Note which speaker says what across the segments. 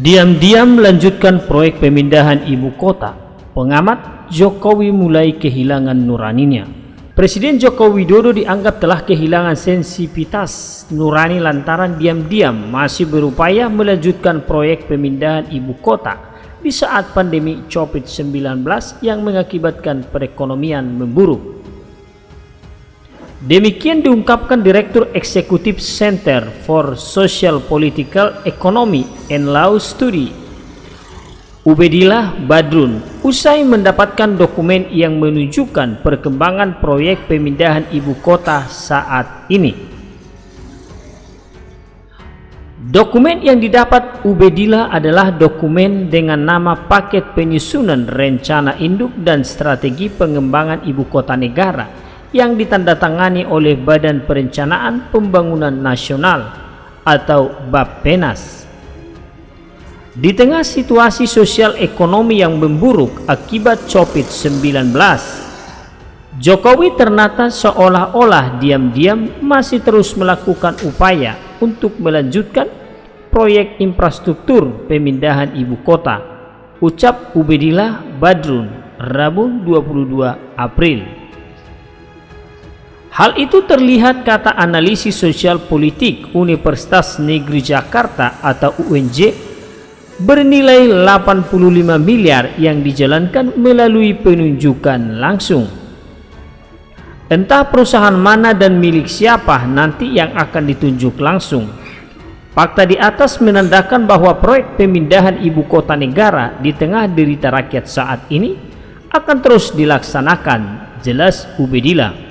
Speaker 1: Diam-diam melanjutkan proyek pemindahan ibu kota, pengamat Jokowi mulai kehilangan nuraninya. Presiden Joko Widodo dianggap telah kehilangan sensitivitas nurani lantaran diam-diam masih berupaya melanjutkan proyek pemindahan ibu kota di saat pandemi COVID-19 yang mengakibatkan perekonomian memburuk. Demikian diungkapkan Direktur Eksekutif Center for Social Political Economy and Law Study Ubedillah Badrun usai mendapatkan dokumen yang menunjukkan perkembangan proyek pemindahan ibu kota saat ini. Dokumen yang didapat Ubedillah adalah dokumen dengan nama Paket Penyusunan Rencana Induk dan Strategi Pengembangan Ibu Kota Negara yang ditandatangani oleh Badan Perencanaan Pembangunan Nasional atau Bappenas. Di tengah situasi sosial ekonomi yang memburuk akibat COVID-19, Jokowi ternyata seolah-olah diam-diam masih terus melakukan upaya untuk melanjutkan proyek infrastruktur pemindahan ibu kota. Ucap Ubedillah Badrun, Rabu 22 April. Hal itu terlihat kata analisis sosial politik Universitas Negeri Jakarta atau UNJ bernilai 85 miliar yang dijalankan melalui penunjukan langsung. Entah perusahaan mana dan milik siapa nanti yang akan ditunjuk langsung. Fakta di atas menandakan bahwa proyek pemindahan ibu kota negara di tengah derita rakyat saat ini akan terus dilaksanakan, jelas Ubedillah.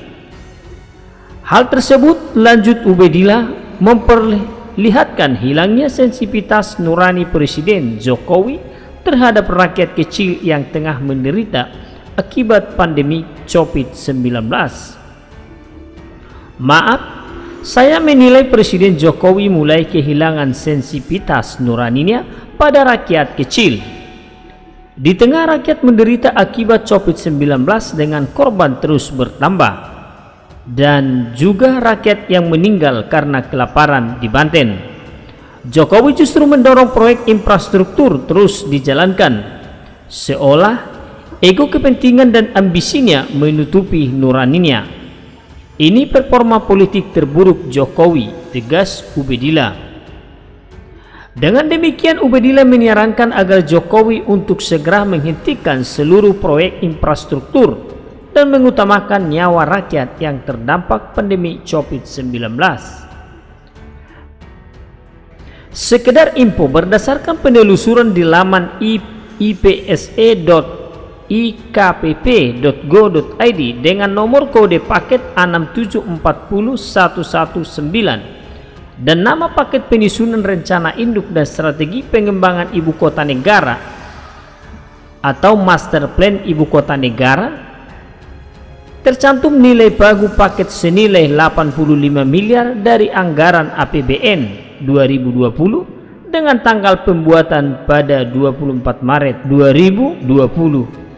Speaker 1: Hal tersebut lanjut Ubedillah memperlihatkan hilangnya sensitivitas nurani Presiden Jokowi terhadap rakyat kecil yang tengah menderita akibat pandemi COVID-19. Maaf, saya menilai Presiden Jokowi mulai kehilangan sensitivitas nuraninya pada rakyat kecil. Di tengah rakyat menderita akibat COVID-19 dengan korban terus bertambah dan juga rakyat yang meninggal karena kelaparan di Banten. Jokowi justru mendorong proyek infrastruktur terus dijalankan, seolah ego kepentingan dan ambisinya menutupi nuraninya. Ini performa politik terburuk Jokowi, tegas Ubedillah. Dengan demikian Ubedillah menyarankan agar Jokowi untuk segera menghentikan seluruh proyek infrastruktur dan mengutamakan nyawa rakyat yang terdampak pandemi COVID-19. Sekedar info berdasarkan penelusuran di laman ipse.ikpp.go.id dengan nomor kode paket 6740119 dan nama paket penyusunan rencana induk dan strategi pengembangan ibu kota negara atau master plan ibu kota negara tercantum nilai pagu paket senilai 85 miliar dari anggaran APBN 2020 dengan tanggal pembuatan pada 24 Maret 2020